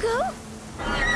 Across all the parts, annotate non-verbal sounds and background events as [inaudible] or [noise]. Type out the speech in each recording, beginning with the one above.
Hugo?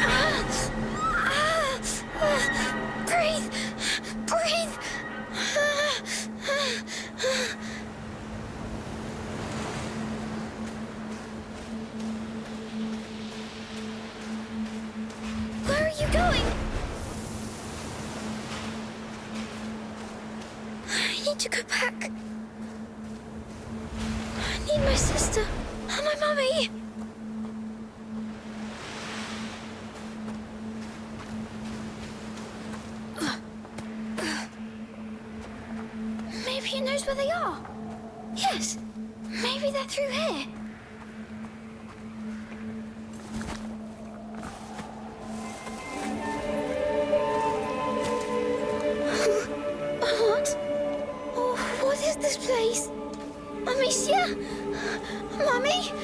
Amicia? Mummy? Lucas?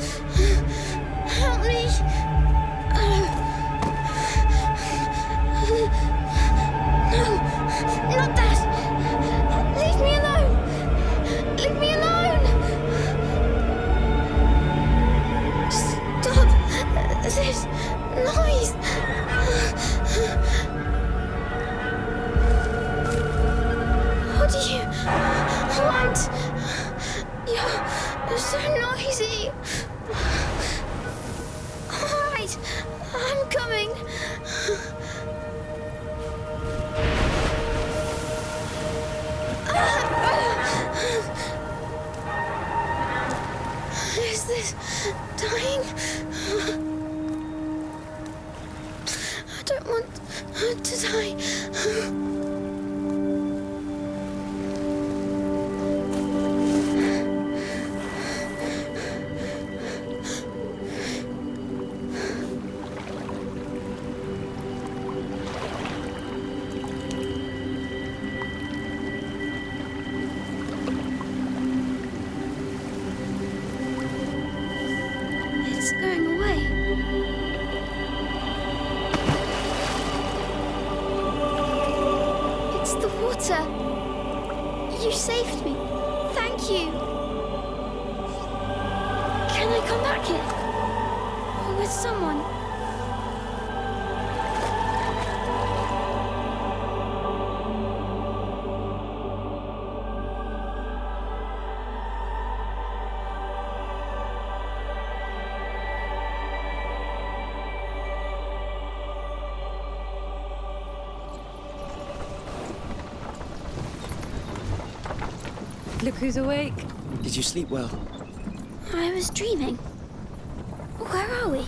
Look who's awake. Did you sleep well? I was dreaming. Where are we?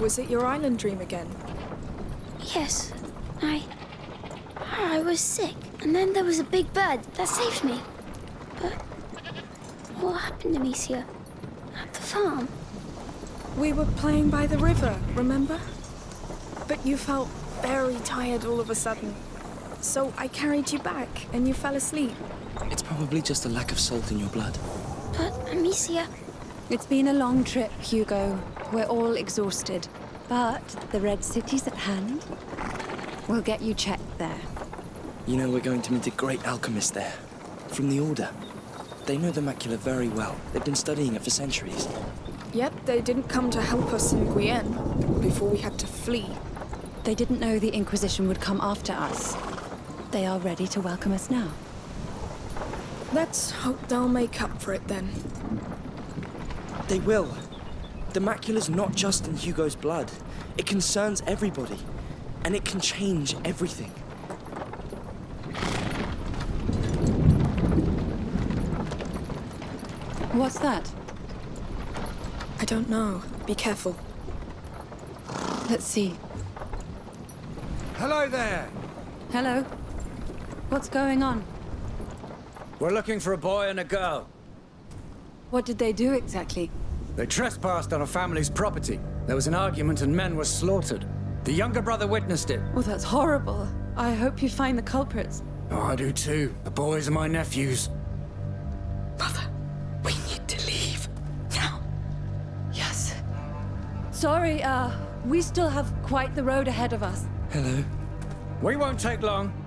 Was it your island dream again? Yes, I. I was sick, and then there was a big bird that saved me. But what happened to Amicia? At the farm? We were playing by the river, remember? But you felt very tired all of a sudden. So I carried you back, and you fell asleep. It's probably just a lack of salt in your blood. But Amicia, It's been a long trip, Hugo. We're all exhausted. But the Red City's at hand. We'll get you checked there. You know, we're going to meet a great alchemist there. From the Order. They know the macula very well. They've been studying it for centuries. Yet they didn't come to help us in Guyenne before we had to flee. They didn't know the Inquisition would come after us. They are ready to welcome us now. Let's hope they'll make up for it then. They will. The macula's not just in Hugo's blood. It concerns everybody. And it can change everything. What's that? I don't know. Be careful. Let's see. Hello there. Hello? What's going on? We're looking for a boy and a girl. What did they do exactly? They trespassed on a family's property. There was an argument and men were slaughtered. The younger brother witnessed it. Oh, that's horrible. I hope you find the culprits. Oh, I do too. The boys are my nephews. Mother, we need to leave. Now. Yes. Sorry, uh, we still have quite the road ahead of us. Hello. We won't take long.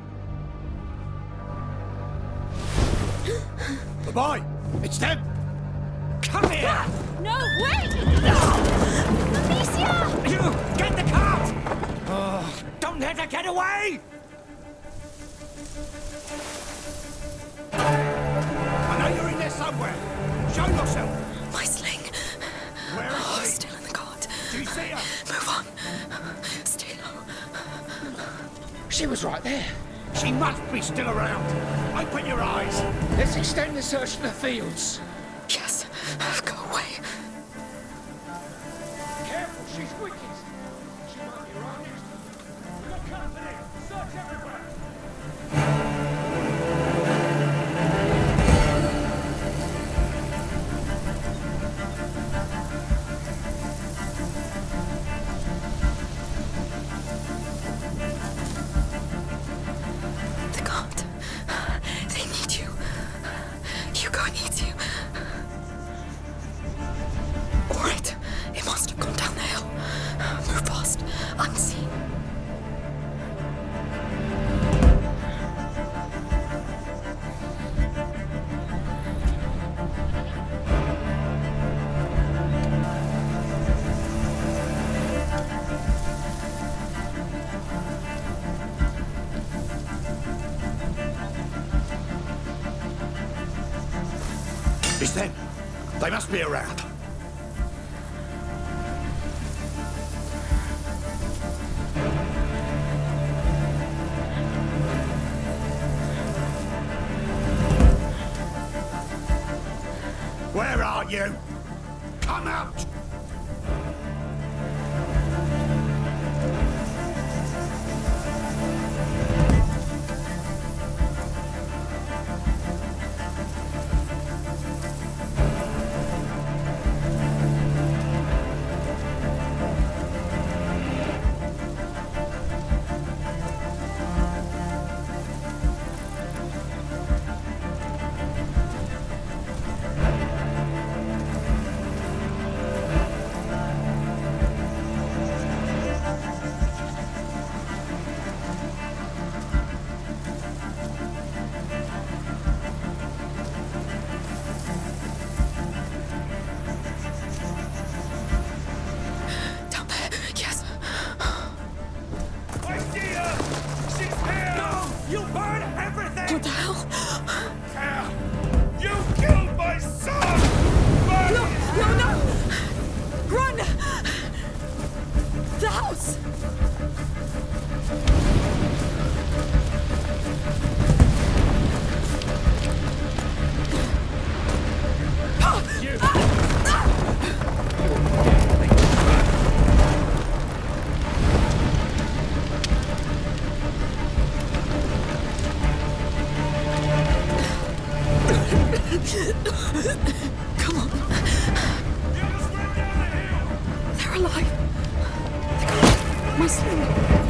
The boy! It's them! Come here! Ah, no, wait! Amicia! You! Get the cart! Oh, don't let her get away! I know you're in there somewhere. Show yourself. My sling. Where Oh, is she? still in the cart. Do you see her? Move on. Stay low. She was right there. She must be still around. Open your eyes. Let's extend the search to the fields. Yes. Go away. Careful, she's wicked. It's them. They must be around. Where are you? Come on. They're alive. My sling.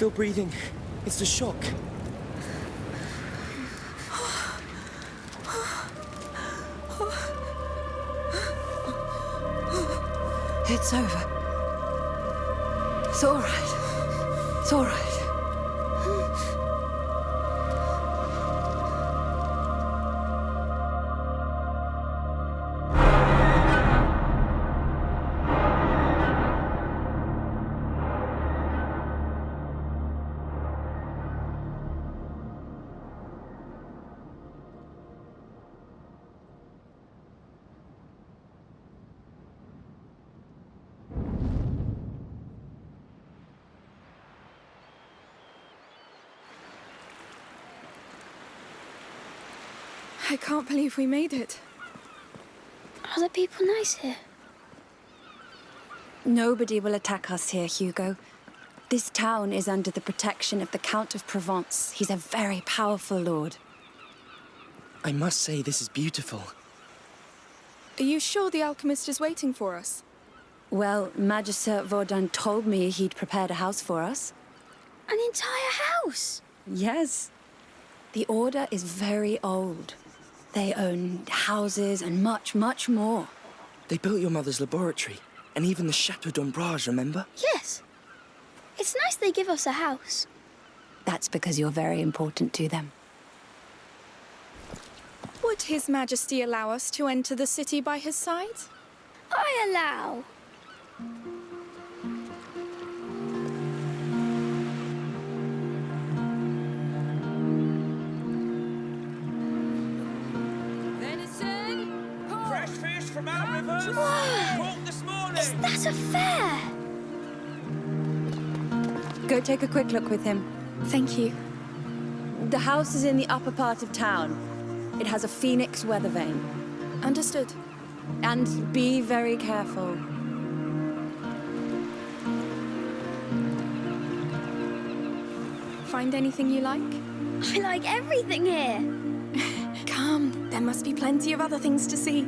Still breathing. It's the shock. It's over. It's all right. I can't believe we made it. Are the people nice here? Nobody will attack us here, Hugo. This town is under the protection of the Count of Provence. He's a very powerful lord. I must say, this is beautiful. Are you sure the alchemist is waiting for us? Well, Magister Vaudin told me he'd prepared a house for us. An entire house? Yes. The Order is very old. They own houses and much, much more. They built your mother's laboratory, and even the Chateau d'Ombrage, remember? Yes. It's nice they give us a house. That's because you're very important to them. Would His Majesty allow us to enter the city by his side? I allow. From. Whoa! Caught this morning. Is that a fair? Go take a quick look with him. Thank you. The house is in the upper part of town. It has a phoenix weather vane. Understood. And be very careful. Find anything you like? I like everything here. [laughs] Come, there must be plenty of other things to see.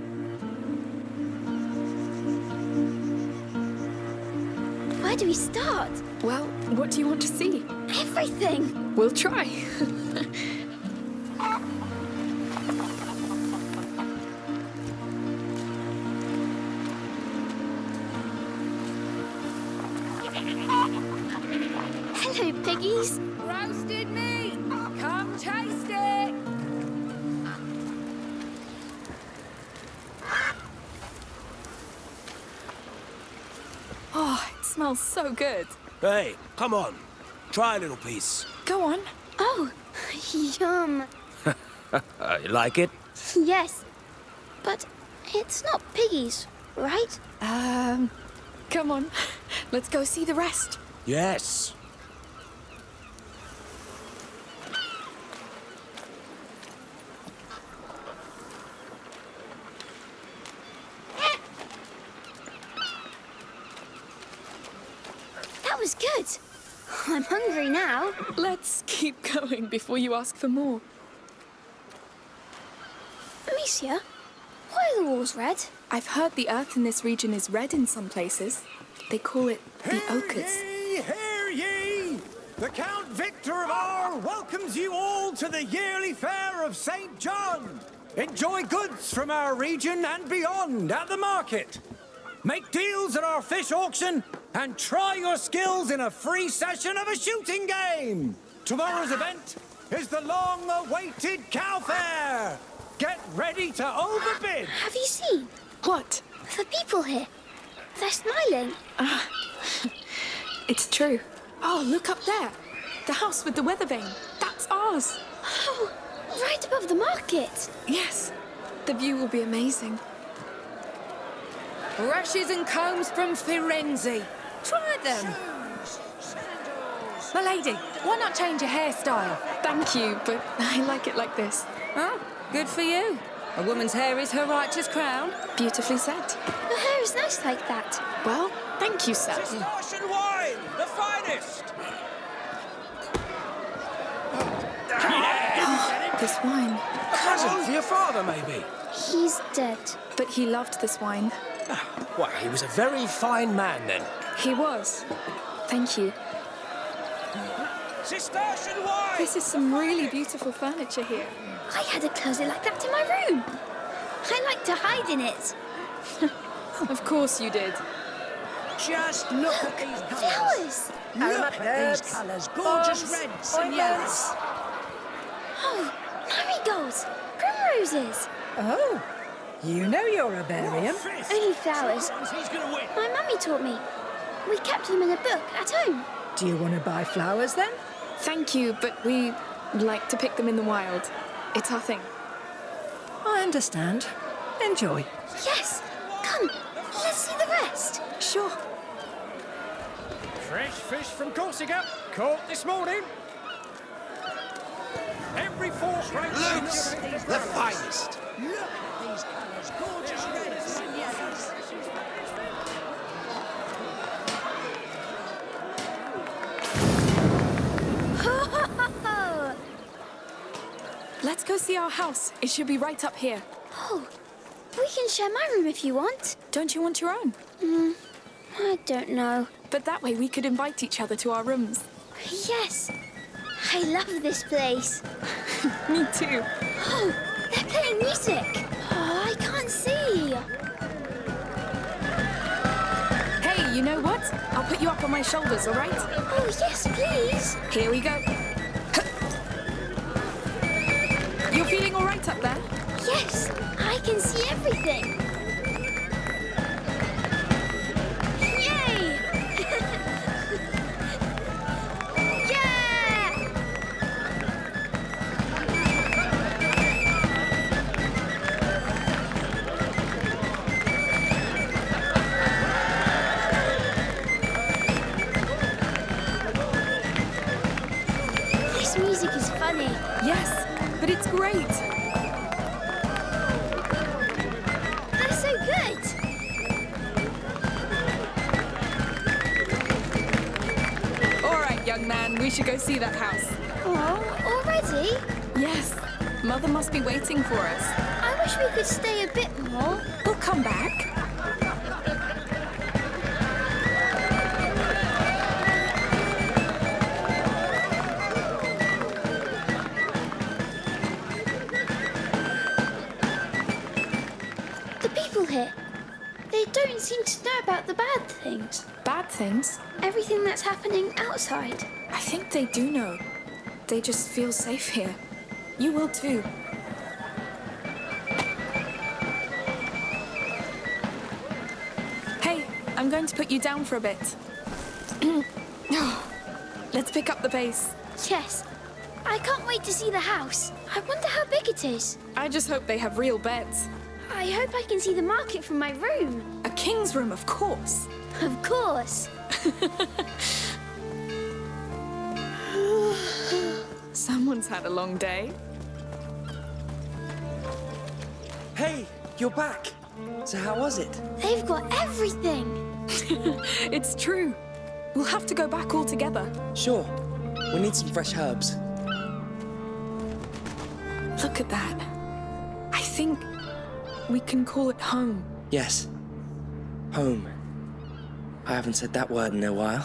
Where do we start? Well, what do you want to see? Everything. We'll try. [laughs] smells so good. Hey, come on. Try a little piece. Go on. Oh, yum. [laughs] You like it? Yes. But it's not piggies, right? Um, come on. [laughs] Let's go see the rest. Yes. That was good. I'm hungry now. Let's keep going before you ask for more. Amicia, why are the walls red? I've heard the earth in this region is red in some places. They call it the ochres. Hear ye, hear ye! The Count Victor of R welcomes you all to the yearly fair of St. John. Enjoy goods from our region and beyond at the market. Make deals at our fish auction and try your skills in a free session of a shooting game. Tomorrow's event is the long-awaited cow fair. Get ready to overbid. Have you seen What? the people here? They're smiling. Ah, [laughs] it's true. Oh, look up there. The house with the weather vane. That's ours. Oh, right above the market. Yes. The view will be amazing. Brushes and combs from Firenze. Try them. My lady, why not change your hairstyle? Thank you, but [laughs] I like it like this. Oh, good for you. A woman's hair is her righteous crown. Beautifully said. Your hair is nice like that. Well, thank you, sir. Russian wine, the finest. [gasps] This wine. Cousin for your father, maybe. He's dead. But he loved this wine. Why, he was a very fine man then. He was. Thank you. Cistercian wine! This is some really beautiful furniture here. I had a closet like that in my room. I like to hide in it. [laughs] Of course you did. Just look at these colours. Flowers! Look at these colours. Gorgeous Bombs, reds and yellows. Oh, marigolds! Primroses! Oh, you know you're a Barian. Only flowers. He's gonna win. My mummy taught me. We kept them in a book at home. Do you want to buy flowers then? Thank you, but we like to pick them in the wild. It's our thing. I understand. Enjoy. Yes! Come, let's see the rest. Sure. Fresh fish from Corsica, caught this morning. Every fork right Lutes, the finest. Look at these colours. Gorgeous reds and yellows. [laughs] Let's go see our house. It should be right up here. Oh, we can share my room if you want. Don't you want your own? Hmm, I don't know. But that way we could invite each other to our rooms. Yes, I love this place. [laughs] Me too. Oh, they're playing music. You know what? I'll put you up on my shoulders, all right? Oh, yes, please. Here we go. You're feeling all right up there? Yes, I can see everything. Should go see that house. Oh, already? Yes, Mother must be waiting for us. I wish we could stay a bit more. We'll come back. The people here, they don't seem to know about the bad things. Bad things? Everything that's happening outside. I think they do know. They just feel safe here. You will too. Hey, I'm going to put you down for a bit. [clears throat] Let's pick up the pace. Yes. I can't wait to see the house. I wonder how big it is. I just hope they have real beds. I hope I can see the market from my room. A king's room, of course. Of course. [laughs] Someone's had a long day. Hey, you're back. So how was it? They've got everything. [laughs] It's true. We'll have to go back all together. Sure. We need some fresh herbs. Look at that. I think we can call it home. Yes. Home. I haven't said that word in a while.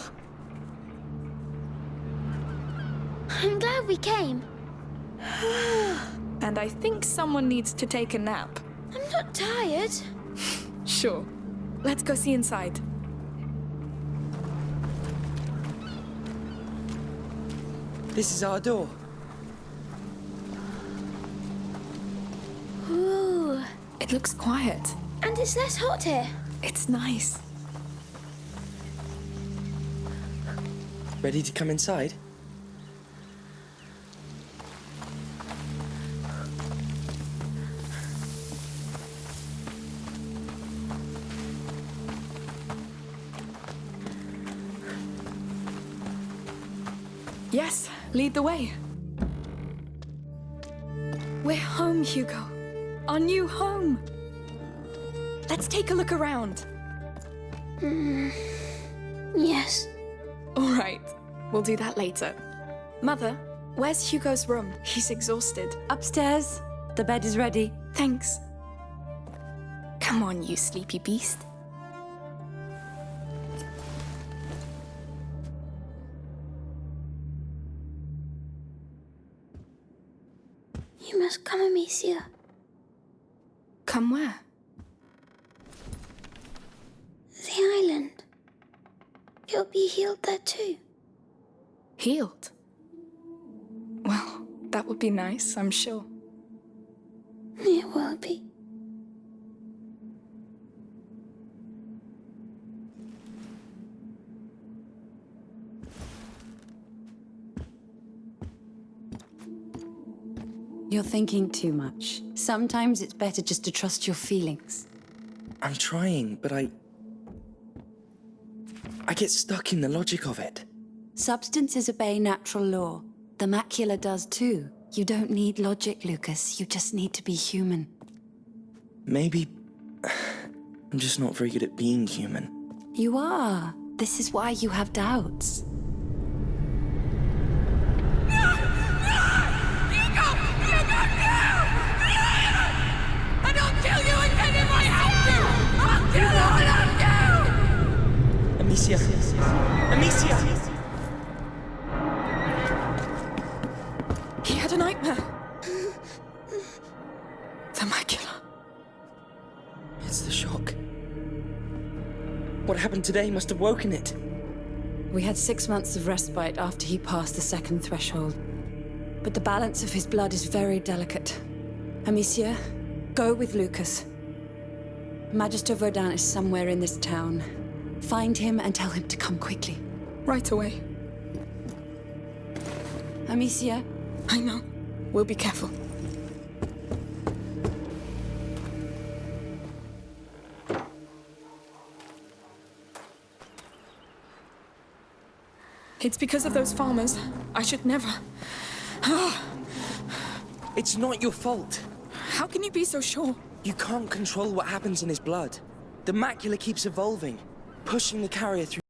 I'm glad we came. [sighs] And I think someone needs to take a nap. I'm not tired. [laughs] Sure. Let's go see inside. This is our door. Ooh. It looks quiet. And it's less hot here. It's nice. Ready to come inside? Yes, lead the way. We're home, Hugo. Our new home. Let's take a look around. Hmm. Yes. All right, we'll do that later. Mother, where's Hugo's room? He's exhausted. Upstairs. The bed is ready. Thanks. Come on, you sleepy beast. Come where? The island. You'll be healed there too. Healed? Well, that would be nice, I'm sure. It will be. You're thinking too much. Sometimes it's better just to trust your feelings. I'm trying, but I. I get stuck in the logic of it. Substances obey natural law. The macula does too. You don't need logic, Lucas. You just need to be human. Maybe. [sighs] I'm just not very good at being human. You are. This is why you have doubts. Amicia! Amicia! He had a nightmare. the macula. It's the shock. What happened today must have woken it. We had six months of respite after he passed the second threshold. But the balance of his blood is very delicate. Amicia, go with Lucas. Magister Vaudin is somewhere in this town. Find him and tell him to come quickly. Right away. Amicia, I know. We'll be careful. It's because of those farmers. I should never. Ah. It's not your fault. How can you be so sure? You can't control what happens in his blood. The macula keeps evolving, pushing the carrier through.